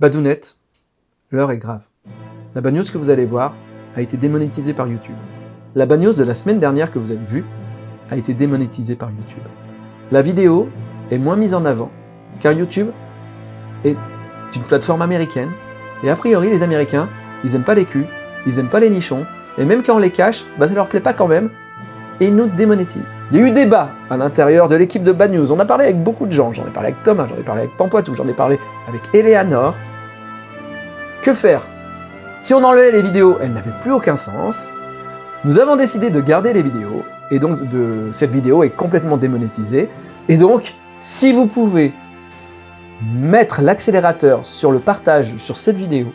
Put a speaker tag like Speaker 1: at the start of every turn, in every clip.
Speaker 1: Badounette, l'heure est grave. La news que vous allez voir a été démonétisée par YouTube. La news de la semaine dernière que vous avez vue a été démonétisée par YouTube. La vidéo est moins mise en avant, car YouTube est une plateforme américaine, et a priori les Américains, ils aiment pas les culs, ils aiment pas les nichons, et même quand on les cache, bah ça leur plaît pas quand même, et nous démonétisent. Il y a eu débat à l'intérieur de l'équipe de Bad News, on a parlé avec beaucoup de gens, j'en ai parlé avec Thomas, j'en ai parlé avec Pampoitou, j'en ai parlé avec Eleanor. Que faire? Si on enlevait les vidéos, elles n'avaient plus aucun sens. Nous avons décidé de garder les vidéos, et donc cette vidéo est complètement démonétisée, et donc, si vous pouvez mettre l'accélérateur sur le partage sur cette vidéo,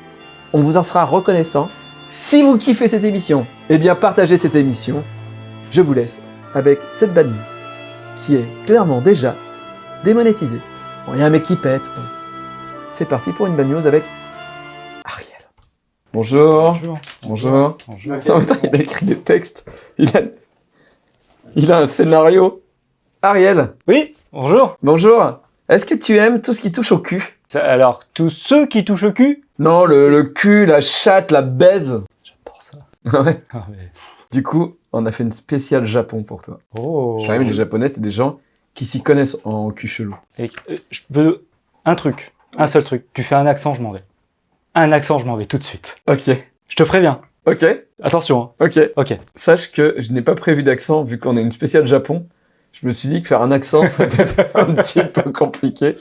Speaker 1: on vous en sera reconnaissant. Si vous kiffez cette émission, eh bien partagez cette émission. Je vous laisse avec cette bad news, qui est clairement déjà démonétisée. Bon, il y a un mec qui pète. Bon. C'est parti pour une bad news avec Ariel. Bonjour.
Speaker 2: Bonjour.
Speaker 1: Bonjour. Il a écrit des textes. Il a, il a un scénario. Ariel,
Speaker 2: Oui, bonjour.
Speaker 1: bonjour. Est-ce que tu aimes tout ce qui touche au cul?
Speaker 2: Ça- Alors, tous ceux qui touchent au cul?
Speaker 1: Non, le, le cul, la chatte, la baise.
Speaker 2: J'adore ça.
Speaker 1: Ouais.
Speaker 2: Ah, mais-
Speaker 1: Du coup, on a fait une spéciale Japon pour toi.
Speaker 2: Oh.
Speaker 1: J'arrive, les Japonais, c'est des gens qui s'y connaissent en cul chelou.
Speaker 2: Et, euh, je peux... Un truc, un seul truc. Tu fais un accent, je m'en vais. Un accent, je m'en vais tout de suite.
Speaker 1: Ok,
Speaker 2: Je te préviens.
Speaker 1: ok,
Speaker 2: Attention. hein.
Speaker 1: ok.
Speaker 2: Ok.
Speaker 1: Sache que je n'ai pas prévu d'accent, vu qu'on est une spéciale Japon. Je me suis dit que faire un accent serait peut-être un petit peu compliqué.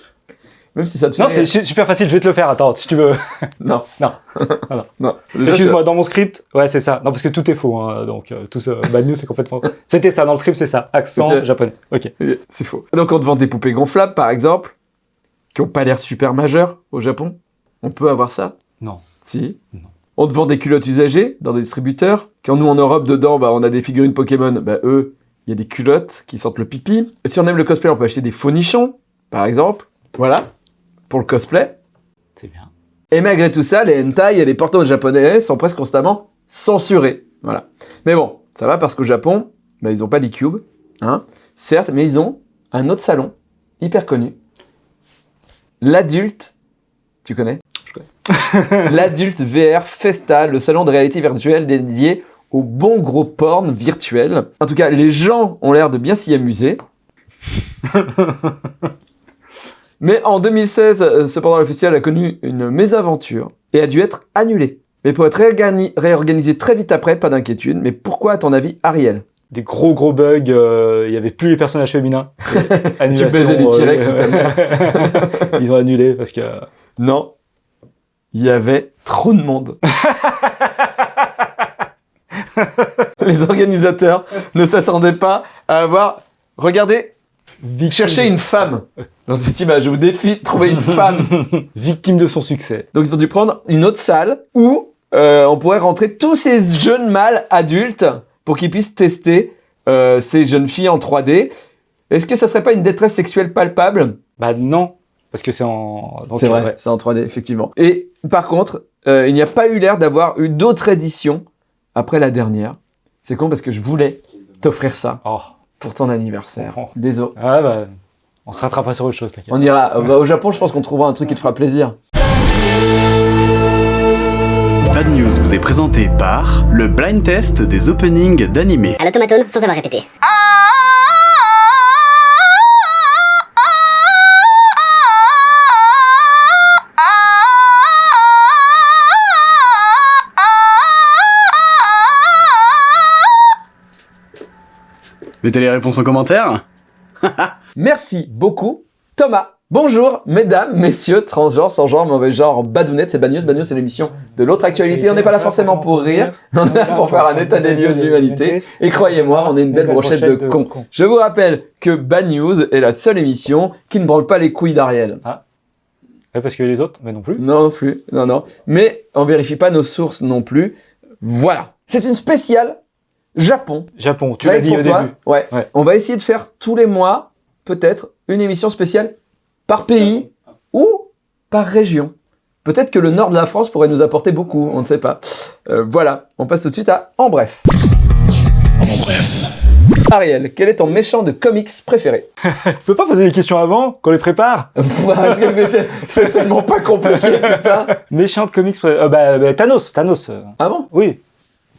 Speaker 1: Même si ça te fait
Speaker 2: Non, c'est su- super facile. Je vais te le faire. Attends, si tu veux.
Speaker 1: Non.
Speaker 2: Non.
Speaker 1: non.
Speaker 2: Excuse-moi, dans mon script, ouais, c'est ça. Non, parce que tout est faux. Hein, donc, euh, tout ce bad news, c'est complètement. C'était ça. Dans le script, c'est ça. Accent japonais. Ok.
Speaker 1: C'est faux. Donc on te vend des poupées gonflables, par exemple, qui ont pas l'air super majeures au Japon. On peut avoir ça?
Speaker 2: Non.
Speaker 1: Si.
Speaker 2: Non.
Speaker 1: On te vend des culottes usagées dans des distributeurs. Quand nous en Europe, dedans, bah, on a des figurines Pokémon. Bah, eux, il y a des culottes qui sentent le pipi. Et si on aime le cosplay, on peut acheter des faux nichons, par exemple. Voilà. Pour le cosplay.
Speaker 2: C'est bien.
Speaker 1: Et malgré tout ça, les hentai et les portos japonais sont presque constamment censurés. Voilà. Mais bon, ça va parce qu'au Japon, bah, ils ont pas d'e-cube, hein, certes, mais ils ont un autre salon, hyper connu. L'adulte, tu connais?
Speaker 2: Je connais.
Speaker 1: L'adulte VR Festa, le salon de réalité virtuelle dédié au bon gros porn virtuel. En tout cas, les gens ont l'air de bien s'y amuser. Mais en 2016, euh, cependant, le festival a connu une mésaventure et a dû être annulé. Mais pour être réorgani- réorganisé très vite après, pas d'inquiétude. Mais pourquoi, à ton avis, Ariel?
Speaker 2: Des gros gros bugs. euh, Il y avait plus les personnages féminins. Annulation,
Speaker 1: baisais des
Speaker 2: euh,
Speaker 1: T-Rex sous ta mère.
Speaker 2: Ils ont annulé parce que.
Speaker 1: Non, il y avait trop de monde. Les organisateurs ne s'attendaient pas à avoir... Regardez, cherchez une femme dans cette image. Je vous défie de trouver une femme.
Speaker 2: Victime de son succès.
Speaker 1: Donc ils ont dû prendre une autre salle où euh, on pourrait rentrer tous ces jeunes mâles adultes pour qu'ils puissent tester euh, ces jeunes filles en 3D. Est-ce que ça serait pas une détresse sexuelle palpable?
Speaker 2: Bah non, parce que c'est en.
Speaker 1: C'est vrai, c'est en 3D, effectivement. Et par contre, euh, il n'y a pas eu l'air d'avoir eu d'autres éditions après la dernière. C'est con parce que je voulais t'offrir ça
Speaker 2: Oh.
Speaker 1: Pour ton anniversaire.
Speaker 2: Oh.
Speaker 1: Désolé.
Speaker 2: Ah bah. On se rattrapera sur autre chose, t'inquiète.
Speaker 1: On ira. euh, bah, au Japon, je pense qu'on trouvera un truc qui te fera plaisir.
Speaker 3: Bad News vous est présenté par le blind test des openings d'animé.
Speaker 4: à l'automatone sans avoir répété.
Speaker 3: Mettez les réponses en commentaire.
Speaker 1: Merci beaucoup, Thomas. Bonjour, mesdames, messieurs, transgenres, sans genre, mauvais genre, badounettes, c'est Bad News. Bad News, c'est l'émission de l'autre actualité. On n'est pas là forcément pour rire, on est là pour faire un état des lieux de l'humanité. Et croyez-moi, on est une belle brochette de cons. Je vous rappelle que Bad News est la seule émission qui ne branle pas les couilles d'Ariel.
Speaker 2: Ouais, parce que les autres, mais non plus.
Speaker 1: Non, non plus, non, non. Mais on vérifie pas nos sources non plus. Voilà. C'est une spéciale Japon.
Speaker 2: Japon, tu l'as dit
Speaker 1: pour
Speaker 2: au
Speaker 1: toi.
Speaker 2: début.
Speaker 1: Ouais.
Speaker 2: Ouais.
Speaker 1: On va essayer de faire tous les mois, peut-être, une émission spéciale par pays ou par région. Peut-être que le nord de la France pourrait nous apporter beaucoup, on ne sait pas. Euh, voilà, on passe tout de suite à En Bref.
Speaker 5: En bref.
Speaker 1: Ariel, quel est ton méchant de comics préféré?
Speaker 2: Tu peux pas poser des questions avant, qu'on les prépare?
Speaker 1: C'est- tellement pas compliqué, putain
Speaker 2: Méchant de comics, euh, bah, bah, Thanos, Thanos. euh,
Speaker 1: Ah bon?
Speaker 2: Oui.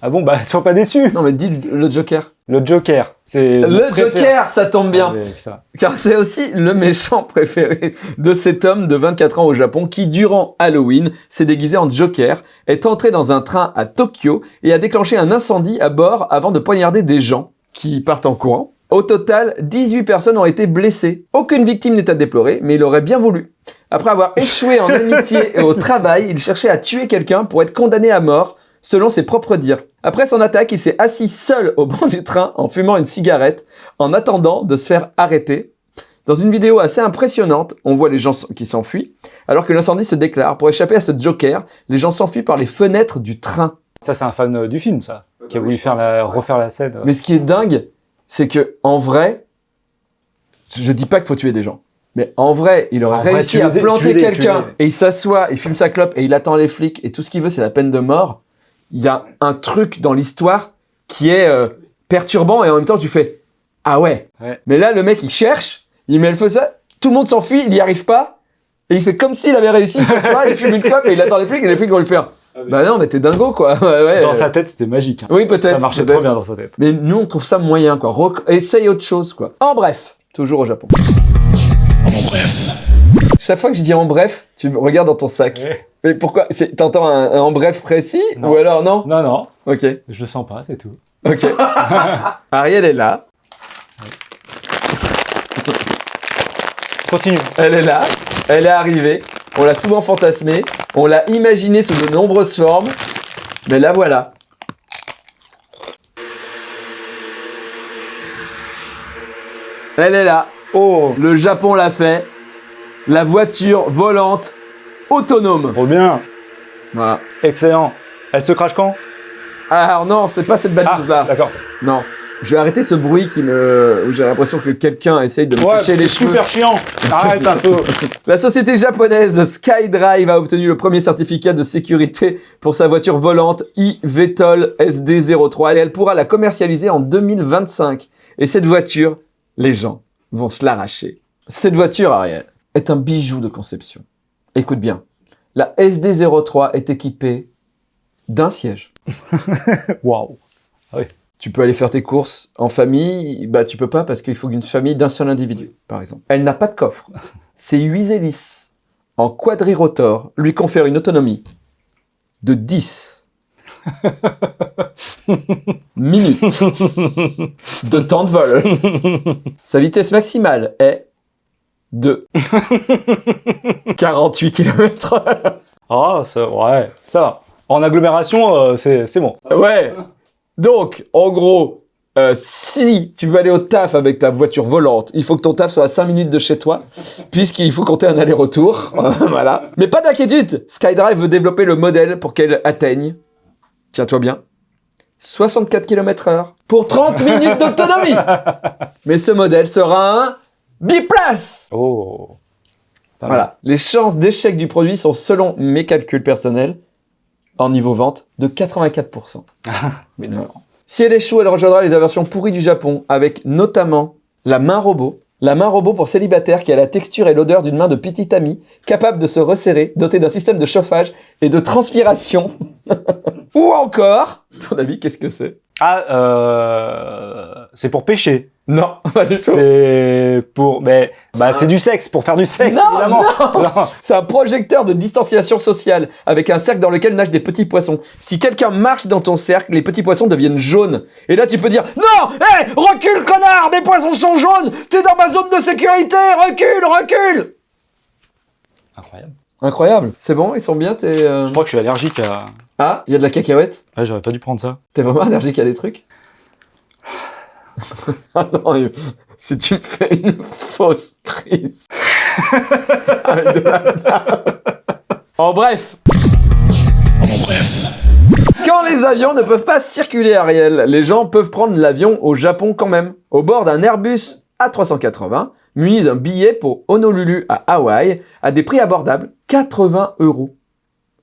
Speaker 2: Ah bon, bah, sois pas déçu.
Speaker 1: Non mais dis le Joker.
Speaker 2: Le Joker, c'est...
Speaker 1: Le. Joker, ça tombe bien
Speaker 2: Ah, ça.
Speaker 1: Car c'est aussi le méchant préféré de cet homme de 24 ans au Japon qui, durant Halloween, s'est déguisé en Joker, est entré dans un train à Tokyo et a déclenché un incendie à bord avant de poignarder des gens qui partent en courant. Au total, 18 personnes ont été blessées. Aucune victime n'est à déplorer, mais il aurait bien voulu. Après avoir échoué en amitié et au travail, il cherchait à tuer quelqu'un pour être condamné à mort, selon ses propres dires. Après son attaque, il s'est assis seul au banc du train en fumant une cigarette, en attendant de se faire arrêter. Dans une vidéo assez impressionnante, on voit les gens qui s'enfuient, alors que l'incendie se déclare. Pour échapper à ce Joker, les gens s'enfuient par les fenêtres du train.
Speaker 2: Ça, c'est un fan euh, du film, ça, qui a voulu faire la, refaire la scène. euh.
Speaker 1: Mais ce qui est dingue, c'est que en vrai, je dis pas qu'il faut tuer des gens. Mais en vrai, il aurait
Speaker 2: vrai,
Speaker 1: réussi à planter quelqu'un et il s'assoit, il fume sa clope et il attend les flics et tout ce qu'il veut, c'est la peine de mort. Il y a un truc dans l'histoire qui est euh, perturbant et en même temps tu fais ah ouais.
Speaker 2: Ouais.
Speaker 1: Mais là, le mec il cherche, il met le feu ça, tout le monde s'enfuit, il y arrive pas et il fait comme s'il avait réussi, il s'assoit, il fume une clope et il attend les flics et les flics vont lui faire bah non, mais t'es dingo quoi. Ouais,
Speaker 2: Dans
Speaker 1: euh,
Speaker 2: sa tête, c'était magique. hein.
Speaker 1: Oui, peut-être.
Speaker 2: Ça marchait trop bien dans sa tête.
Speaker 1: Mais nous, on trouve ça moyen, quoi. Essaye autre chose, quoi. En bref, toujours au Japon.
Speaker 3: En bref.
Speaker 1: Chaque fois que je dis en bref, tu me regardes dans ton sac.
Speaker 2: Ouais.
Speaker 1: Mais pourquoi? T'entends un, un en bref précis?
Speaker 2: Non.
Speaker 1: Ou alors non?
Speaker 2: Non, non,
Speaker 1: Ok,
Speaker 2: je le sens pas, c'est tout.
Speaker 1: ok. Ariel est là.
Speaker 2: Continue.
Speaker 1: Elle est là. Elle est arrivée. On l'a souvent fantasmée. On l'a imaginée sous de nombreuses formes. Mais la voilà. Elle est là.
Speaker 2: Oh,
Speaker 1: Le Japon l'a fait. La voiture volante autonome.
Speaker 2: trop bien.
Speaker 1: Voilà.
Speaker 2: Excellent. Elle se crache quand?
Speaker 1: Ah, Alors non, c'est pas cette bad
Speaker 2: Ah,
Speaker 1: là.
Speaker 2: d'accord.
Speaker 1: Non. Je vais arrêter ce bruit qui me, où j'ai l'impression que quelqu'un essaye de me
Speaker 2: Ouais,
Speaker 1: sécher les cheveux.
Speaker 2: super chiant. Arrête un peu.
Speaker 1: La société japonaise SkyDrive a obtenu le premier certificat de sécurité pour sa voiture volante e-VTOL SD03 et elle pourra la commercialiser en 2025. Et cette voiture, les gens vont se l'arracher. Cette voiture, Ariel, est un bijou de conception. Écoute bien. La SD03 est équipée d'un siège.
Speaker 2: Waouh.
Speaker 1: Tu peux aller faire tes courses en famille, bah tu peux pas parce qu'il faut une famille d'un seul individu, par exemple. Elle n'a pas de coffre. Ses huit hélices en quadrirotor lui confèrent une autonomie de 10 minutes de temps de vol. Sa vitesse maximale est de 48 km
Speaker 2: Ah, ça, ouais, ça va. En agglomération, euh, c'est c'est bon.
Speaker 1: Ouais. Donc, en gros, euh, si tu veux aller au taf avec ta voiture volante, il faut que ton taf soit à 5 minutes de chez toi, puisqu'il faut compter un aller-retour. voilà. Mais pas d'inquiétude, SkyDrive veut développer le modèle pour qu'elle atteigne, tiens-toi bien, 64 km heure pour 30 minutes d'autonomie. Mais ce modèle sera un biplace.
Speaker 2: Oh.
Speaker 1: Voilà. Les chances d'échec du produit sont, selon mes calculs personnels, en niveau vente, de 84%.
Speaker 2: Mais non.
Speaker 1: Si elle échoue, elle rejoindra les versions pourries du Japon, avec notamment la main robot. La main robot pour célibataire qui a la texture et l'odeur d'une main de petite amie, capable de se resserrer, dotée d'un système de chauffage et de transpiration. Ou encore, ton avis, qu'est-ce que c'est?
Speaker 2: Ah, euh, c'est pour pêcher.
Speaker 1: Non, pas du tout.
Speaker 2: C'est pour, mais, bah, c'est du sexe, pour faire du sexe,
Speaker 1: Non,
Speaker 2: évidemment. Non.
Speaker 1: C'est un projecteur de distanciation sociale avec un cercle dans lequel nagent des petits poissons. Si quelqu'un marche dans ton cercle, les petits poissons deviennent jaunes. Et là, tu peux dire Non Hé Recule, connard Mes poissons sont jaunes T'es dans ma zone de sécurité Recule Recule
Speaker 2: Incroyable.
Speaker 1: Incroyable. C'est bon, ils sont bien, t'es... euh,
Speaker 2: Je crois que je suis allergique à.
Speaker 1: Ah, il y a de la cacahuète
Speaker 2: Ouais, j'aurais pas dû prendre ça.
Speaker 1: T'es vraiment allergique à des trucs Ah non, si tu me fais une fausse crise. Avec de la merde. En bref,
Speaker 3: En bref.
Speaker 1: Quand les avions ne peuvent pas circuler, Ariel, les gens peuvent prendre l'avion au Japon quand même. Au bord d'un Airbus A380, muni d'un billet pour Honolulu à Hawaï, à des prix abordables, 80 euros.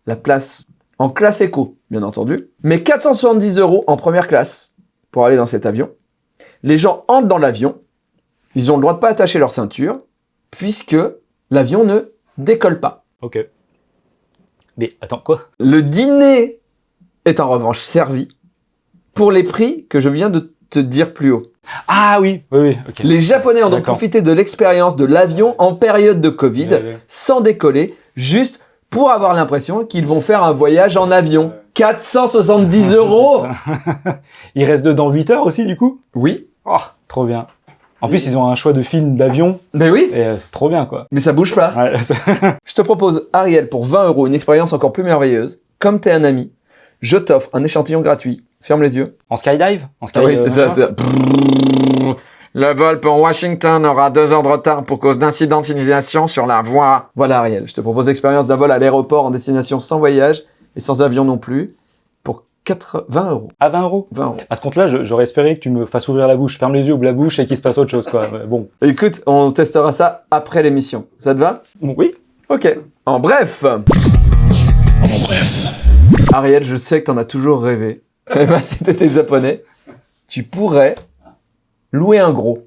Speaker 1: La place en classe éco, bien entendu, mais 470 euros en première classe pour aller dans cet avion. Les gens entrent dans l'avion, ils ont le droit de pas attacher leur ceinture, puisque l'avion ne décolle pas.
Speaker 2: Ok. Mais attends, quoi?
Speaker 1: Le dîner est en revanche servi pour les prix que je viens de te dire plus haut.
Speaker 2: Ah oui, oui, oui.
Speaker 1: Les Japonais ont donc profité de l'expérience de l'avion en période de Covid, sans décoller, juste pour avoir l'impression qu'ils vont faire un voyage en avion. 470 euros
Speaker 2: Il reste dedans 8 heures aussi, du coup?
Speaker 1: Oui,
Speaker 2: Oh, trop bien. En plus, ils ont un choix de film d'avion,
Speaker 1: mais oui,
Speaker 2: et euh, c'est trop bien, quoi.
Speaker 1: mais ça bouge pas.
Speaker 2: Ouais,
Speaker 1: Je te propose, Ariel, pour 20 euros, une expérience encore plus merveilleuse. Comme t'es un ami, je t'offre un échantillon gratuit. Ferme les yeux.
Speaker 2: en skydive? En
Speaker 1: Ah
Speaker 2: sky,
Speaker 1: oui,
Speaker 2: euh,
Speaker 1: c'est c'est ça? Le vol pour Washington aura deux heures de retard pour cause d'incidentisation sur la voie. Voilà, Ariel, je te propose l'expérience d'un vol à l'aéroport en destination sans voyage et sans avion non plus pour 4... 20 euros.
Speaker 2: À 20 euros?
Speaker 1: 20 euros.
Speaker 2: À ce compte-là, j'aurais espéré que tu me fasses ouvrir la bouche. Ferme les yeux, ouvre la bouche et qu'il se passe autre chose, quoi. Bon.
Speaker 1: Écoute, on testera ça après l'émission. Ça te va?
Speaker 2: Oui.
Speaker 1: Ok. En bref. En bref. Ariel, je sais que t'en as toujours rêvé. Eh ben, si t'étais japonais, tu pourrais louer un gros.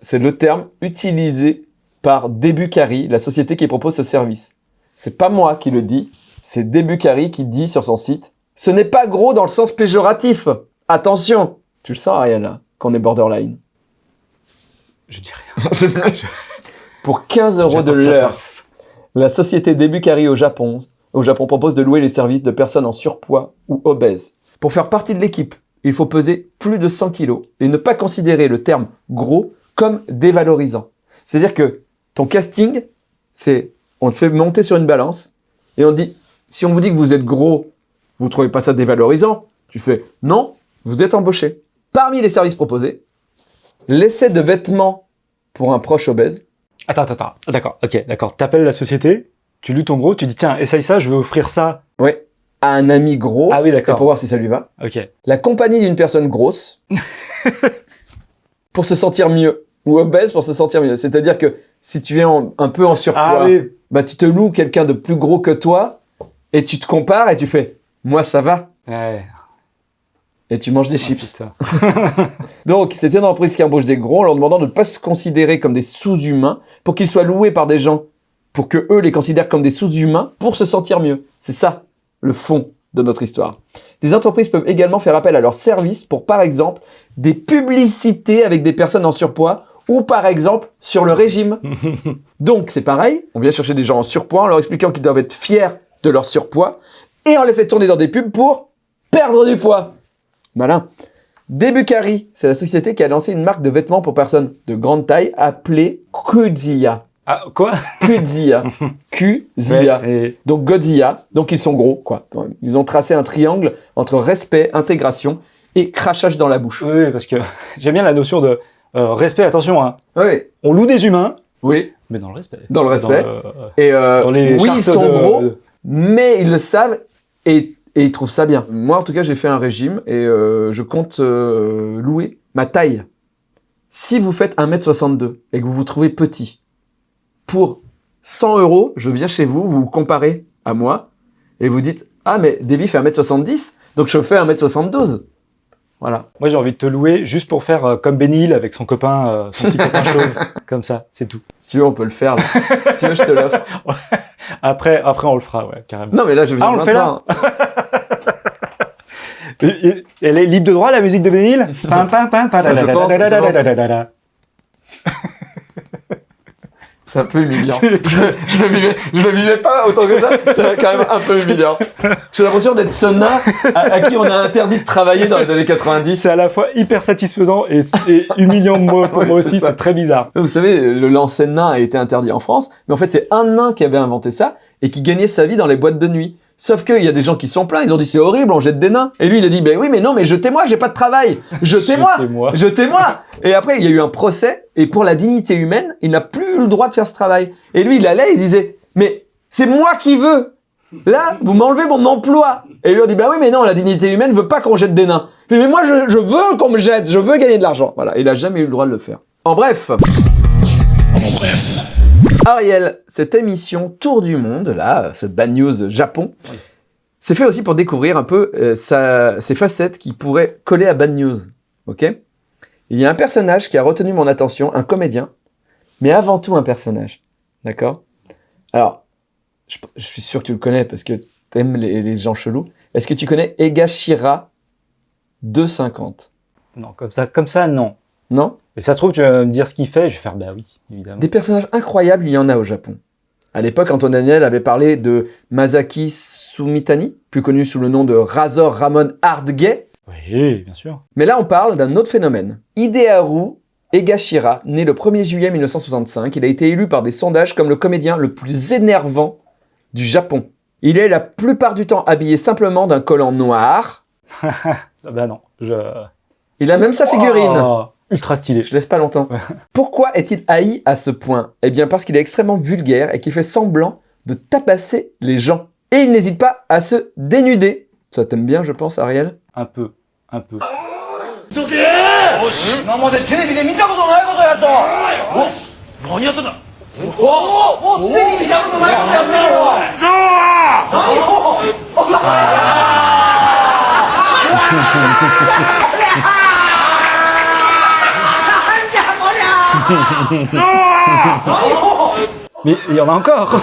Speaker 1: C'est le terme utilisé par Debukari, la société qui propose ce service. C'est pas moi qui le dis, c'est Debukari qui dit sur son site « Ce n'est pas gros dans le sens péjoratif Attention !» Tu le sens, Ariel, là, qu'on est borderline.
Speaker 2: Je dis rien.
Speaker 1: Pour 15 euros de l'heure. La société Debukari au Japon, au Japon propose de louer les services de personnes en surpoids ou obèses. Pour faire partie de l'équipe, il faut peser plus de 100 kilos et ne pas considérer le terme gros comme dévalorisant. C'est-à-dire que ton casting, c'est on te fait monter sur une balance et on dit si on vous dit que vous êtes gros, vous trouvez pas ça dévalorisant Tu fais non, vous êtes embauché. Parmi les services proposés, l'essai de vêtements pour un proche obèse,
Speaker 2: Attends, attends, attends. D'accord, ok, d'accord. T'appelles la société, tu loues ton gros, tu dis tiens, essaye ça, je vais offrir ça.
Speaker 1: À un ami gros,
Speaker 2: Ah oui,
Speaker 1: et
Speaker 2: d'accord.
Speaker 1: pour voir si ça lui va.
Speaker 2: Ok.
Speaker 1: La compagnie d'une personne grosse pour se sentir mieux ou obèse pour se sentir mieux. C'est-à-dire que si tu es en- un peu en surpoids,
Speaker 2: Ah oui.
Speaker 1: bah tu te loues quelqu'un de plus gros que toi et tu te compares et tu fais moi ça va
Speaker 2: Ouais.
Speaker 1: et tu manges des
Speaker 2: Ah,
Speaker 1: chips. Donc c'est une entreprise qui embauche des gros en leur demandant de ne pas se considérer comme des sous-humains pour qu'ils soient loués par des gens pour que eux les considèrent comme des sous-humains pour se sentir mieux. C'est ça le fond de notre histoire. Des entreprises peuvent également faire appel à leurs services pour, par exemple, des publicités avec des personnes en surpoids ou, par exemple, sur le régime. Donc, c'est pareil, on vient chercher des gens en surpoids en leur expliquant qu'ils doivent être fiers de leur surpoids et on les fait tourner dans des pubs pour perdre du poids. Malin. Debukari, c'est la société qui a lancé une marque de vêtements pour personnes de grande taille appelée Kudzilla.
Speaker 2: Ah, quoi? Ouais, et-
Speaker 1: Donc Godzilla, donc ils sont gros, quoi. Ils ont tracé un triangle entre respect, intégration et crachage dans la bouche.
Speaker 2: Oui, parce que j'aime bien la notion de euh, respect. Attention, hein.
Speaker 1: Oui,
Speaker 2: on loue des humains,
Speaker 1: oui,
Speaker 2: mais dans le respect.
Speaker 1: dans le respect.
Speaker 2: Dans, le-
Speaker 1: Et euh,
Speaker 2: dans les
Speaker 1: oui, ils sont
Speaker 2: de-
Speaker 1: gros, mais ils le savent et, et ils trouvent ça bien. Moi, en tout cas, j'ai fait un régime et euh, je compte louer ma taille. Si vous faites 1m62 et que vous vous trouvez petit, pour 100 euros, je viens chez vous, vous vous comparez à moi et vous dites « Ah, mais Davy fait 1m70, donc je fais 1m72. » Voilà.
Speaker 2: Moi, j'ai envie de te louer juste pour faire euh, comme Benny Hill avec son copain, euh, son petit copain chauve, comme ça, c'est tout.
Speaker 1: Si tu veux, on peut le faire. Là. si tu veux, je te l'offre.
Speaker 2: Après, après, on le fera, ouais, carrément.
Speaker 1: Non, mais là, je viens
Speaker 2: Ah, on le fait et- Elle est libre de droit, la musique de Benny Hill?
Speaker 1: Je pense, je pense c'est un peu humiliant. je, ne vivais, je le vivais pas autant que ça, c'est quand même un peu humiliant. J'ai l'impression d'être Sonna, à, à, qui on a interdit de travailler dans les années 90.
Speaker 2: C'est à la fois hyper satisfaisant et, humiliant pour moi aussi, c'est très bizarre.
Speaker 1: Vous savez, le lancer nain a été interdit en France, mais en fait c'est un nain qui avait inventé ça et qui gagnait sa vie dans les boîtes de nuit. Sauf qu'il y a des gens qui sont pleins, ils ont dit c'est horrible, on jette des nains. Et lui, il a dit, ben oui, mais non, mais jetez-moi, j'ai pas de travail. Jetez-moi.
Speaker 2: Jetez-moi.
Speaker 1: Jetez-moi Et après, il y a eu un procès, et pour la dignité humaine, il n'a plus eu le droit de faire ce travail. Et lui, il allait, il disait, mais c'est moi qui veux Là, vous m'enlevez mon emploi Et lui, on dit, bah oui, mais non, la dignité humaine veut pas qu'on jette des nains. Il fait, mais moi, je, je veux qu'on me jette, je veux gagner de l'argent. Voilà, il a jamais eu le droit de le faire. En bref Ariel, cette émission Tour du Monde, là, ce Bad News Japon, c'est fait aussi pour découvrir un peu euh, sa- ses facettes qui pourraient coller à Bad News. Ok? Il y a un personnage qui a retenu mon attention, un comédien, mais avant tout un personnage. D'accord? Alors, je, je suis sûr que tu le connais parce que t'aimes les, les gens chelous. Est-ce que tu connais Egashira 250
Speaker 2: Non, comme ça, comme ça, non.
Speaker 1: Non?
Speaker 2: Et ça se trouve, tu vas me dire ce qu'il fait, je vais faire, bah oui, évidemment.
Speaker 1: Des personnages incroyables, il y en a au Japon. À l'époque, Antoine Daniel avait parlé de Masaki Sumitani, plus connu sous le nom de Razor Ramon Hardgay.
Speaker 2: Oui, bien sûr.
Speaker 1: Mais là, on parle d'un autre phénomène. Hideharu Egashira, né le 1er juillet 1965, il a été élu par des sondages comme le comédien le plus énervant du Japon. Il est la plupart du temps habillé simplement d'un collant noir.
Speaker 2: Bah non, je...
Speaker 1: Il a même sa figurine.
Speaker 2: Oh, ultra stylé.
Speaker 1: Je laisse pas longtemps.
Speaker 2: Ouais.
Speaker 1: Pourquoi est-il haï à ce point? Eh bien parce qu'il est extrêmement vulgaire et qu'il fait semblant de tabasser les gens. Et il n'hésite pas à se dénuder. Ça t'aime bien, je pense, Ariel?
Speaker 2: Un peu, un peu. Mais il y en a encore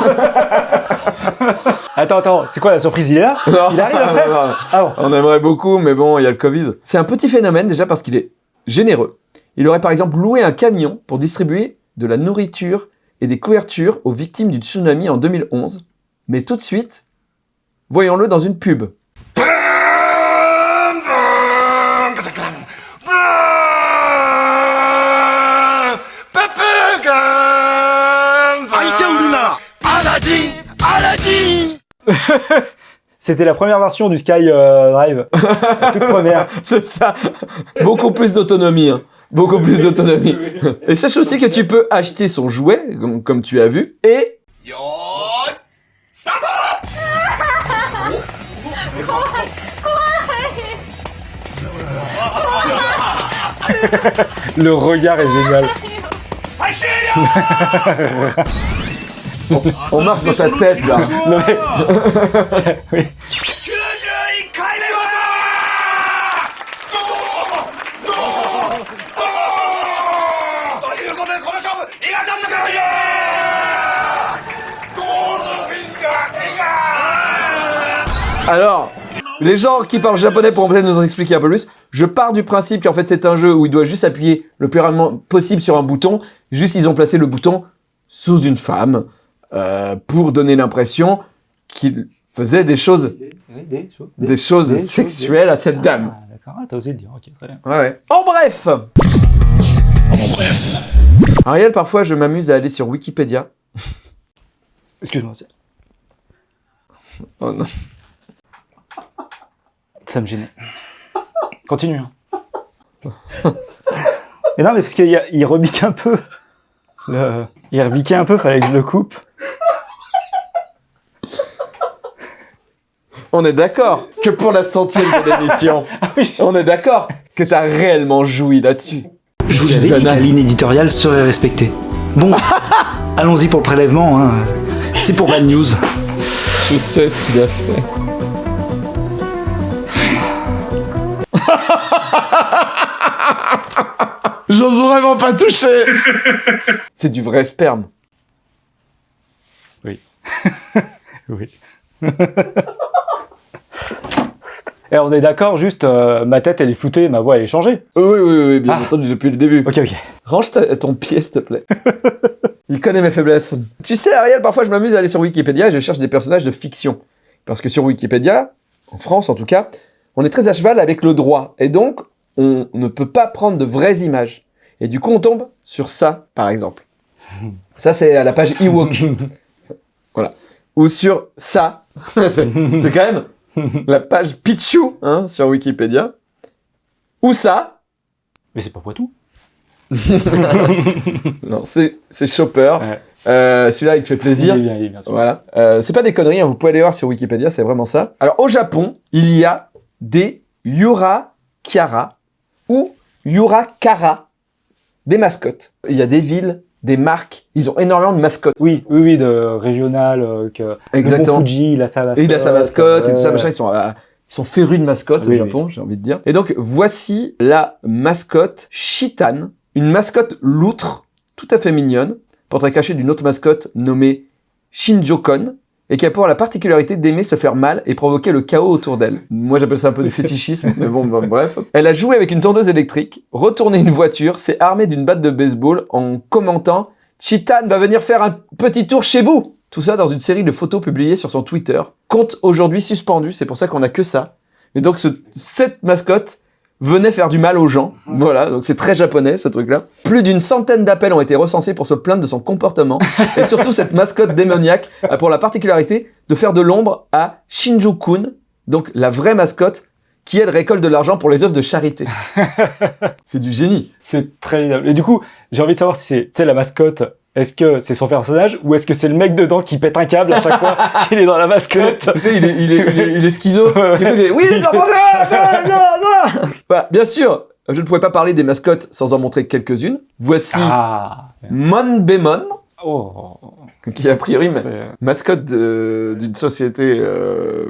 Speaker 2: Attends, attends, c'est quoi la surprise Il est là Il arrive après Ah bon.
Speaker 1: On aimerait beaucoup, mais bon, il y a le Covid. C'est un petit phénomène déjà parce qu'il est généreux. Il aurait par exemple loué un camion pour distribuer de la nourriture et des couvertures aux victimes du tsunami en 2011. Mais tout de suite, voyons-le dans une pub.
Speaker 2: C'était la première version du Sky euh, Drive. La toute première.
Speaker 1: C'est ça. Beaucoup plus d'autonomie. hein. Beaucoup plus d'autonomie. Et sache aussi que tu peux acheter son jouet, comme, comme tu as vu, et
Speaker 2: Le regard est génial.
Speaker 1: on, marche dans sa tête là. Alors, les gens qui parlent japonais pourront peut-être nous en expliquer un peu plus. Je pars du principe qu'en fait c'est un jeu où il doit juste appuyer le plus rapidement possible sur un bouton. Juste ils ont placé le bouton sous une femme euh, pour donner l'impression qu'il faisait des choses,
Speaker 2: Des choses,
Speaker 1: des choses
Speaker 2: des choses,
Speaker 1: sexuelles à cette dame.
Speaker 2: Ah, d'accord, ah, t'as osé le dire, ok, très bien.
Speaker 1: Ouais, ouais. En bref Ariel, parfois je m'amuse à aller sur Wikipédia.
Speaker 2: Excuse-moi, c'est-
Speaker 1: Oh non.
Speaker 2: ça me gênait. Continue. hein. Et non, mais parce qu'il rebique un peu. Le... Il rebiquait un peu, fallait que je le coupe.
Speaker 1: On est d'accord que pour la centième de l'émission, on est d'accord que t'as réellement joui là-dessus.
Speaker 5: Je vous avais dit que la ligne éditoriale serait respectée. Bon, allons-y pour le prélèvement. hein. C'est pour Bad News.
Speaker 1: Je sais ce qu'il a fait. J'ose vraiment pas toucher C'est du vrai sperme.
Speaker 2: Oui. Et on est d'accord, juste euh, ma tête elle est floutée, ma voix elle est changée.
Speaker 1: Oui, oui, oui, bien
Speaker 2: Ah.
Speaker 1: entendu, depuis le début.
Speaker 2: Ok, ok.
Speaker 1: Range ta- ton pied, s'il te plaît. Il connaît mes faiblesses. Tu sais, Ariel, parfois je m'amuse à aller sur Wikipédia et je cherche des personnages de fiction. Parce que sur Wikipédia, en France en tout cas, on est très à cheval avec le droit. Et donc, on ne peut pas prendre de vraies images. Et du coup, on tombe sur ça, par exemple. Ça, c'est à la page Ewok. voilà. Ou sur ça. c'est c'est quand même la page Pichu hein, sur Wikipédia. Ou ça?
Speaker 2: Mais c'est pas Poitou.
Speaker 1: Non, c'est Chopper.
Speaker 2: Ouais.
Speaker 1: Euh, Celui-là, il te fait plaisir.
Speaker 2: Il est bien, il est bien.
Speaker 1: Voilà. Euh, c'est pas des conneries, hein, vous pouvez aller voir sur Wikipédia, c'est vraiment ça. Alors, au Japon, il y a des Yurakiara ou Yurakara, des mascottes. Il y a des villes, des marques, ils ont énormément de mascottes.
Speaker 2: Oui, oui, oui, de régional, euh, que
Speaker 1: Exactement.
Speaker 2: Le Fuji, il a sa mascotte.
Speaker 1: Et il a sa mascotte et tout ça, machin, ils sont à Ils sont férus de mascottes
Speaker 2: Oui,
Speaker 1: au Japon, j'ai envie de dire. Et donc, voici la mascotte Shitan, une mascotte loutre, tout à fait mignonne, portrait caché d'une autre mascotte nommée Shinjokon, et qui a pour la particularité d'aimer se faire mal et provoquer le chaos autour d'elle. Moi, j'appelle ça un peu du fétichisme, mais bon, bref. Elle a joué avec une tondeuse électrique, retourné une voiture, s'est armée d'une batte de baseball en commentant « Chitan va venir faire un petit tour chez vous !» Tout ça dans une série de photos publiées sur son Twitter. Compte aujourd'hui suspendu, c'est pour ça qu'on a que ça. Et donc, ce- cette mascotte venait faire du mal aux gens. Voilà, donc c'est très japonais ce truc-là. Plus d'une centaine d'appels ont été recensés pour se plaindre de son comportement. Et surtout, cette mascotte démoniaque a pour la particularité de faire de l'ombre à Shinju-kun, donc la vraie mascotte, qui elle récolte de l'argent pour les œuvres de charité. c'est du génie.
Speaker 2: C'est très. Et du coup, j'ai envie de savoir si c'est tu sais, la mascotte, est-ce que c'est son personnage ou est-ce que c'est le mec dedans qui pète un câble à chaque fois qu'il est dans la mascotte
Speaker 1: Tu sais, il est, il est, il est, il est schizo. Du coup, il est, oui, non, non, non, non, non. Voilà, bien sûr, je ne pouvais pas parler des mascottes sans en montrer quelques-unes. Voici
Speaker 2: Ah
Speaker 1: Monbemon,
Speaker 2: Oh
Speaker 1: qui est a priori ma- mascotte de- d'une société euh,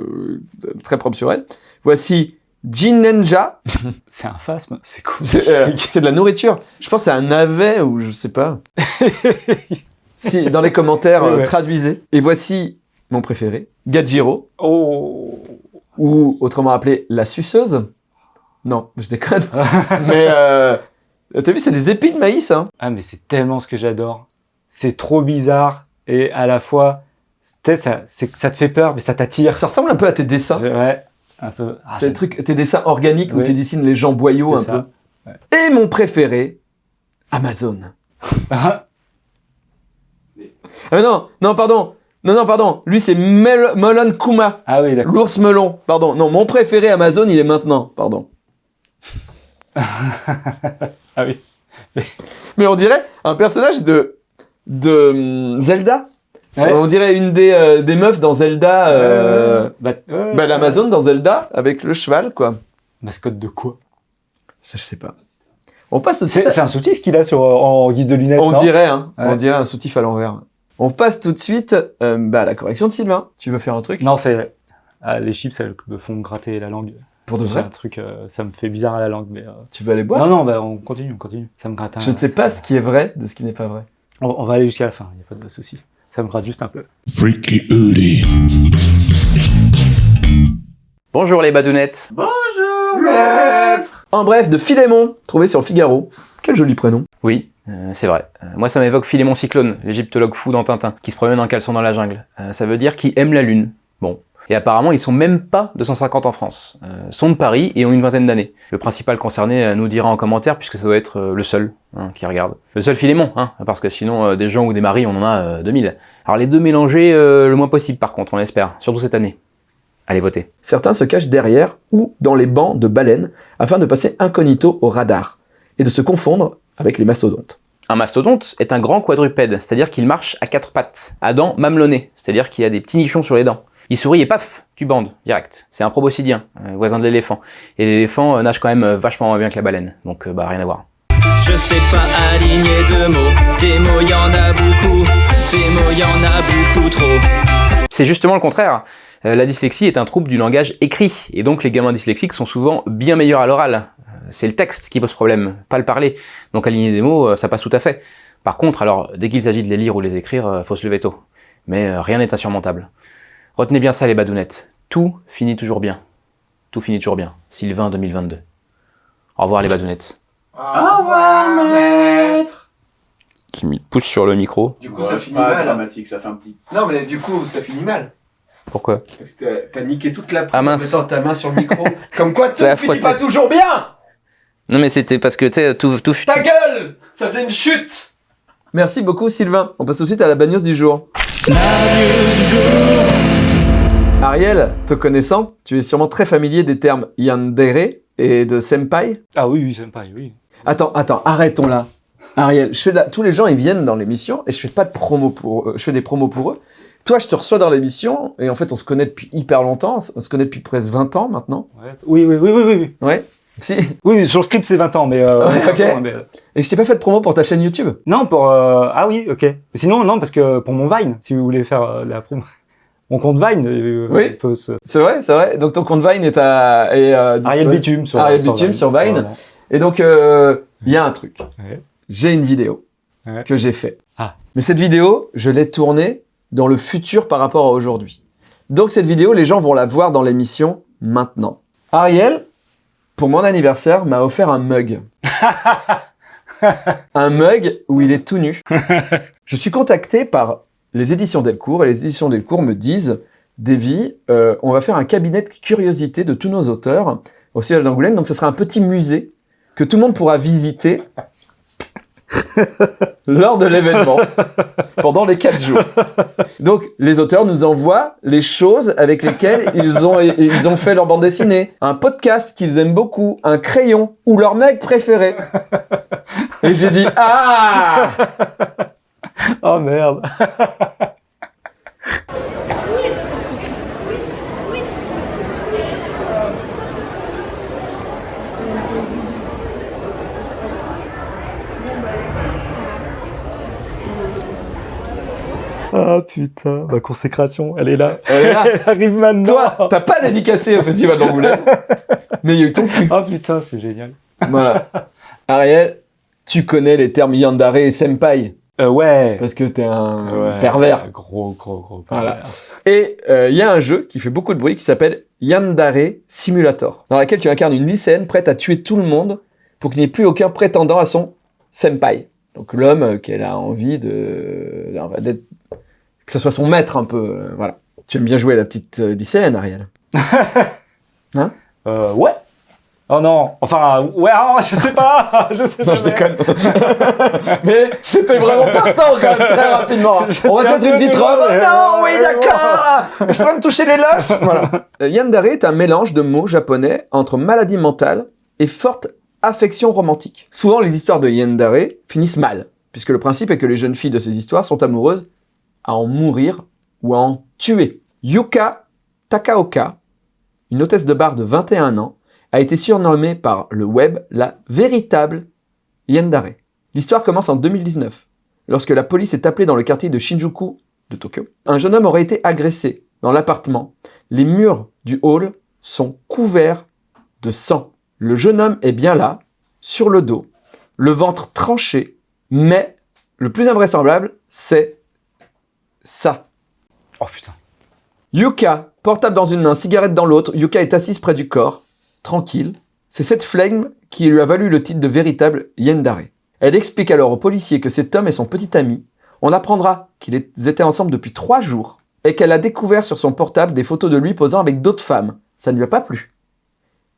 Speaker 1: très propre sur elle. Voici Jinenja,
Speaker 2: C'est un phasme, c'est cool.
Speaker 1: c'est euh, c'est de la nourriture. Je pense que c'est un navet ou je sais pas. si, dans les commentaires,
Speaker 2: Ouais,
Speaker 1: euh,
Speaker 2: ouais.
Speaker 1: traduisez. Et voici mon préféré, Gajiro.
Speaker 2: Oh
Speaker 1: ou autrement appelé la suceuse. Non, je déconne. Mais euh, t'as vu, c'est des épis de maïs. Hein.
Speaker 2: Ah mais c'est tellement ce que j'adore. C'est trop bizarre et à la fois, ça, ça te fait peur mais ça t'attire.
Speaker 1: Ça ressemble un peu à tes dessins.
Speaker 2: Ouais, un peu. Ah,
Speaker 1: c'est des trucs, tes dessins organiques où tu dessines les gens boyaux un
Speaker 2: ça.
Speaker 1: peu. Et mon préféré, Amazon.
Speaker 2: Ah,
Speaker 1: non, non, pardon. Non, non, pardon. Lui, c'est Mel Melon Kuma.
Speaker 2: ah oui, d'accord.
Speaker 1: L'ours melon. Pardon. Non, mon préféré Amazon, il est maintenant. Pardon.
Speaker 2: Ah oui.
Speaker 1: Mais on dirait un personnage de, de hum, Zelda.
Speaker 2: Ouais.
Speaker 1: On dirait une des, euh, des meufs dans Zelda. euh,
Speaker 2: bah, ouais,
Speaker 1: Bah, l'Amazon dans Zelda, avec le cheval, quoi.
Speaker 2: Mascotte de quoi?
Speaker 1: Ça, je sais pas. On passe tout de suite.
Speaker 2: C'est un soutif qu'il a sur, en guise de lunettes.
Speaker 1: On dirait, hein. On dirait un soutif à l'envers. On passe tout de suite euh, bah, à la correction de Sylvain. Tu veux faire un truc?
Speaker 2: Non, c'est ah, les chips, elles me font gratter la langue.
Speaker 1: Pour de vrai?
Speaker 2: un truc, euh, ça me fait bizarre à la langue, mais. euh,
Speaker 1: Tu veux aller boire?
Speaker 2: Non, non, bah, on continue, on continue. Ça me gratte. un-
Speaker 1: Je ne sais pas ce qui est vrai de ce qui n'est pas vrai.
Speaker 2: On, on va aller jusqu'à la fin. Il y a pas de souci. Ça me gratte juste un peu.
Speaker 6: Freaky.
Speaker 7: Bonjour les badounettes.
Speaker 1: En bref, de Philémon, trouvé sur le Figaro. Quel joli prénom.
Speaker 7: Oui, euh, c'est vrai. Euh, moi ça m'évoque Philémon Cyclone, l'égyptologue fou dans Tintin, qui se promène en caleçon dans la jungle. Euh, ça veut dire qu'il aime la lune. Et apparemment ils sont même pas 250 en France. Euh, sont de Paris et ont une vingtaine d'années. Le principal concerné euh, nous dira en commentaire puisque ça doit être euh, le seul hein, qui regarde. Le seul Philémon, hein, parce que sinon euh, des gens ou des maris on en a euh, 2000. Alors les deux mélangés le moins possible par contre, on l'espère, surtout cette année. Allez voter.
Speaker 1: Certains se cachent derrière ou dans les bancs de baleines afin de passer incognito au radar et de se confondre avec les mastodontes.
Speaker 7: Un mastodonte est un grand quadrupède, c'est-à-dire qu'il marche à quatre pattes, à dents mamelonnées, c'est-à-dire qu'il a des petits nichons sur les dents. Il sourit et paf, tu bandes, direct. C'est un proboscidien, euh, voisin de l'éléphant. Et l'éléphant euh, nage quand même euh, vachement moins bien que la baleine, donc bah rien à voir.
Speaker 8: Je sais pas aligner deux mots. Des mots, y en a beaucoup. Des mots, y en a beaucoup trop.
Speaker 7: C'est justement le contraire. La dyslexie est un trouble du langage écrit, et donc les gamins dyslexiques sont souvent bien meilleurs à l'oral. C'est le texte qui pose problème, pas le parler. Donc aligner des mots, ça passe tout à fait. Par contre, alors, dès qu'il s'agit de les lire ou les écrire, faut se lever tôt. Mais rien n'est insurmontable. Retenez bien ça les badounettes. Tout finit toujours bien. Tout finit toujours bien. Sylvain 2022. Au revoir les badounettes. Au revoir maître Qui me pousse sur le micro.
Speaker 1: Du coup, ça finit mal.
Speaker 5: dramatique, ça fait un petit.
Speaker 1: Non, mais du coup, ça finit mal.
Speaker 7: Pourquoi
Speaker 1: Parce que t'as niqué toute la prise
Speaker 7: Ah, mince.
Speaker 1: en mettant ta main sur le micro. Comme quoi, tout finit pas toujours bien
Speaker 7: Non mais c'était parce que tu sais, tout, tout,
Speaker 1: Ta gueule Ça faisait une chute Merci beaucoup Sylvain. On passe tout de suite à la bagnose du jour. Ariel, te connaissant, tu es sûrement très familier des termes yandere et de senpai.
Speaker 2: Ah oui, oui, pareil, oui.
Speaker 1: Attends, attends, arrêtons là. Ariel, je fais la- tous les gens ils viennent dans l'émission et je fais pas de promo pour eux. Je fais des promos pour eux. Toi, je te reçois dans l'émission et en fait, on se connaît depuis hyper longtemps. On se connaît depuis presque 20 ans maintenant.
Speaker 2: Ouais. Oui, oui, oui, oui, oui, oui.
Speaker 1: Ouais. Si.
Speaker 2: Oui, sur le script, c'est 20 ans, mais... Euh,
Speaker 1: Ouais,
Speaker 2: mais, euh,
Speaker 1: Et je t'ai pas fait de promo pour ta chaîne YouTube?
Speaker 2: Non, pour... euh, Ah oui, ok. Sinon, non, parce que pour mon Vine, si vous voulez faire euh, la promo. Mon compte Vine euh,
Speaker 1: Oui.
Speaker 2: peut se...
Speaker 1: C'est vrai, c'est vrai. Donc ton compte Vine est à... Est, euh,
Speaker 2: Ariel. Bitume sur,
Speaker 1: Ariel Bitume sur Vine.
Speaker 2: Voilà.
Speaker 1: Et donc, euh, il y a un truc.
Speaker 2: Ouais.
Speaker 1: J'ai une vidéo
Speaker 2: Ouais.
Speaker 1: que j'ai fait.
Speaker 2: Ah.
Speaker 1: Mais cette vidéo, je l'ai tournée dans le futur par rapport à aujourd'hui. Donc cette vidéo, les gens vont la voir dans l'émission maintenant. Ariel, pour mon anniversaire, m'a offert un mug. un mug où il est tout nu. je suis contacté par les éditions Delcourt et les éditions Delcourt me disent Davy, euh, on va faire un cabinet de curiosité de tous nos auteurs au siège d'Angoulême. Donc ce sera un petit musée que tout le monde pourra visiter lors de l'événement pendant les quatre jours. Donc les auteurs nous envoient les choses avec lesquelles ils ont, ils ont fait leur bande dessinée, un podcast qu'ils aiment beaucoup, un crayon ou leur mec préféré. Et j'ai dit ah
Speaker 2: Oh merde Ah putain, ma consécration, elle est là.
Speaker 1: Elle est là.
Speaker 2: Elle arrive maintenant.
Speaker 1: Toi, t'as pas dédicacé au festival d'Angoulême, mais il y a eu ton cul.
Speaker 2: Ah putain, c'est génial.
Speaker 1: Voilà. Ariel, tu connais les termes yandere et senpai
Speaker 2: Euh, ouais.
Speaker 1: parce que t'es un
Speaker 2: Ouais,
Speaker 1: pervers.
Speaker 2: Gros, gros, gros.
Speaker 1: Voilà.
Speaker 2: pervers.
Speaker 1: Et euh, il y a un jeu qui fait beaucoup de bruit qui s'appelle Yandere Simulator, dans laquelle tu incarnes une lycéenne prête à tuer tout le monde pour qu'il n'y ait plus aucun prétendant à son senpai. Donc l'homme euh, qu'elle a envie de, d'être- que ce soit son maître un peu, euh, voilà. Tu aimes bien jouer la petite euh, lycéenne, Ariel.
Speaker 2: Euh, ouais. Oh non. Enfin, ouais, ah, je sais pas. je sais
Speaker 1: Non, je déconne. Mais j'étais vraiment partant quand même très rapidement.
Speaker 2: Je
Speaker 1: On va te mettre une petite robe. Oh non, oui, d'accord. Je pourrais me toucher les loches. Voilà. Euh, Yandere est un mélange de mots japonais entre maladie mentale et forte affection romantique. Souvent, les histoires de Yandere finissent mal, puisque le principe est que les jeunes filles de ces histoires sont amoureuses à en mourir ou à en tuer. Yuka Takaoka, une hôtesse de bar de 21 ans, a été surnommée par le web la véritable Yandere. L'histoire commence en 2019, lorsque la police est appelée dans le quartier de Shinjuku de Tokyo. Un jeune homme aurait été agressé dans l'appartement. Les murs du hall sont couverts de sang. Le jeune homme est bien là, sur le dos, le ventre tranché, mais le plus invraisemblable, c'est ça.
Speaker 2: Oh putain.
Speaker 1: Yuka, portable dans une main, cigarette dans l'autre, Yuka est assise près du corps, tranquille. C'est cette flegme qui lui a valu le titre de véritable Yendare. Elle explique alors aux policiers que cet homme est son petit ami. On apprendra qu'ils étaient ensemble depuis trois jours et qu'elle a découvert sur son portable des photos de lui posant avec d'autres femmes. Ça ne lui a pas plu.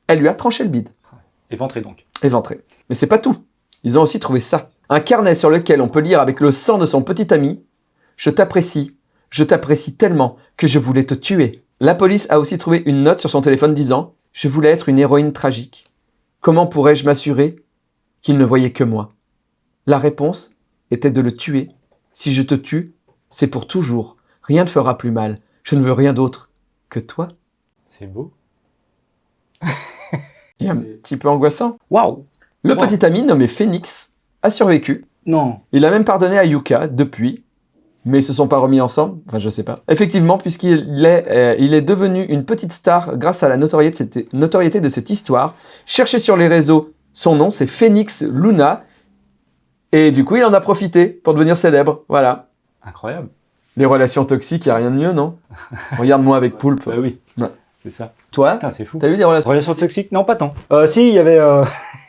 Speaker 1: Elle lui a tranché le bide,
Speaker 2: Éventré donc.
Speaker 1: éventré. Mais c'est pas tout. Ils ont aussi trouvé ça. Un carnet sur lequel on peut lire avec le sang de son petit ami Je t'apprécie, je t'apprécie tellement que je voulais te tuer. La police a aussi trouvé une note sur son téléphone disant Je voulais être une héroïne tragique. Comment pourrais-je m'assurer qu'il ne voyait que moi? La réponse était de le tuer. Si je te tue, c'est pour toujours. Rien ne fera plus mal. Je ne veux rien d'autre que toi.
Speaker 2: C'est beau.
Speaker 1: Il est un petit peu angoissant.
Speaker 2: Waouh.
Speaker 1: Le
Speaker 2: Wow.
Speaker 1: petit ami nommé Phoenix a survécu.
Speaker 2: Non.
Speaker 1: Il a même pardonné à Yuka depuis, mais ils se sont pas remis ensemble? Enfin, je sais pas. Effectivement, puisqu'il est, euh, il est devenu une petite star grâce à la notoriété de cette, notoriété de cette histoire. Cherchez sur les réseaux son nom, c'est Phoenix Luna. Et du coup, il en a profité pour devenir célèbre. Voilà.
Speaker 2: Incroyable.
Speaker 1: Les relations toxiques, y a rien de mieux, non? Regarde-moi avec Poulpe.
Speaker 2: Bah oui.
Speaker 1: Ouais.
Speaker 2: C'est ça.
Speaker 1: Toi,
Speaker 2: c'est fou.
Speaker 1: t'as eu des relations
Speaker 2: Relation toxique Non, pas tant. Euh, si, il y avait. euh,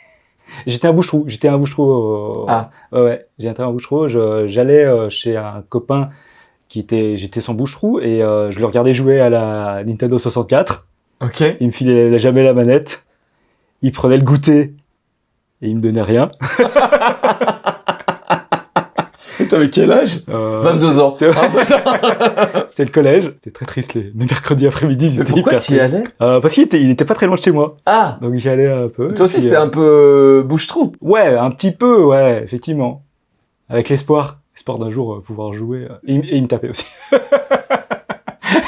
Speaker 2: J'étais un bouche-trou. J'étais un bouche-trou. euh,
Speaker 1: Ah.
Speaker 2: Ouais, ouais. J'étais un bouche-trou. Je- J'allais euh, chez un copain qui était. J'étais son bouche-trou et euh, je le regardais jouer à la Nintendo 64.
Speaker 1: Ok.
Speaker 2: Il me filait jamais la manette. Il prenait le goûter et il me donnait rien.
Speaker 1: T'avais quel âge
Speaker 2: Euh,
Speaker 1: 22 ans.
Speaker 2: C'est c'est le collège. C'était très triste les, les mercredis après-midi.
Speaker 1: pourquoi tu y allais
Speaker 2: Euh, Parce qu'il était, il était pas très loin de chez moi.
Speaker 1: Ah
Speaker 2: Donc j'y allais un peu.
Speaker 1: Toi aussi, c'était
Speaker 2: euh,
Speaker 1: un peu bouche-trou.
Speaker 2: Ouais, un petit peu, ouais, effectivement. Avec l'espoir, l'espoir d'un jour euh, pouvoir jouer. euh, Et, il- et il me tapait aussi.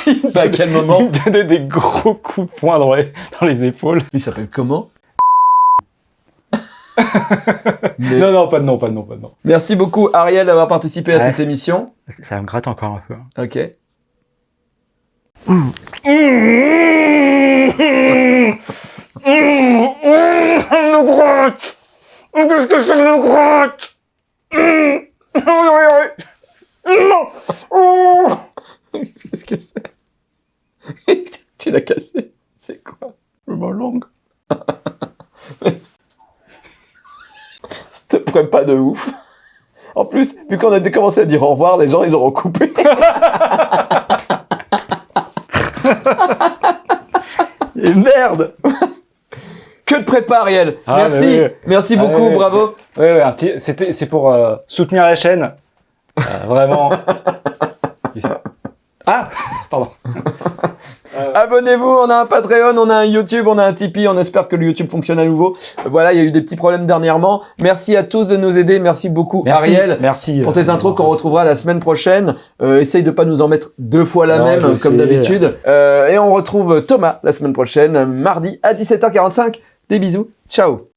Speaker 2: il, me
Speaker 1: Bah, à quel moment
Speaker 2: il me donnait des gros coups de poing dans les, dans les épaules.
Speaker 1: Il s'appelle comment? Mais-
Speaker 2: Non, non, pas de nom, pas de nom, pas de nom.
Speaker 1: Merci beaucoup Ariel d'avoir participé à
Speaker 2: Ouais.
Speaker 1: cette émission.
Speaker 2: Ça me gratte encore un peu. hein.
Speaker 1: Ok.
Speaker 2: me gratte Qu'est-ce que ça me gratte Non Oh
Speaker 1: Qu'est-ce que c'est? Tu l'as cassé? C'est quoi?
Speaker 2: Ma langue.
Speaker 1: Te pas de ouf. En plus, vu qu'on a commencé à dire au revoir, les gens ils auront coupé.
Speaker 2: Et merde
Speaker 1: Que de prépa, Ariel.
Speaker 2: Ah,
Speaker 1: Merci,
Speaker 2: oui.
Speaker 1: merci
Speaker 2: Ah,
Speaker 1: beaucoup,
Speaker 2: oui, oui.
Speaker 1: bravo.
Speaker 2: Un petit- c'était, c'est pour euh, soutenir la chaîne. Euh, vraiment. ah Pardon.
Speaker 1: Abonnez-vous, on a un Patreon, on a un YouTube, on a un Tipeee, on espère que le YouTube fonctionne à nouveau. Voilà, il y a eu des petits problèmes dernièrement. Merci à tous de nous aider, merci beaucoup
Speaker 2: Merci,
Speaker 1: Ariel.
Speaker 2: merci.
Speaker 1: Pour tes intros qu'on retrouvera la semaine prochaine. Euh, essaye de pas nous en mettre deux fois la
Speaker 2: Non,
Speaker 1: même, comme d'habitude. Euh, et on retrouve Thomas la semaine prochaine, mardi à 17h45. Des bisous, ciao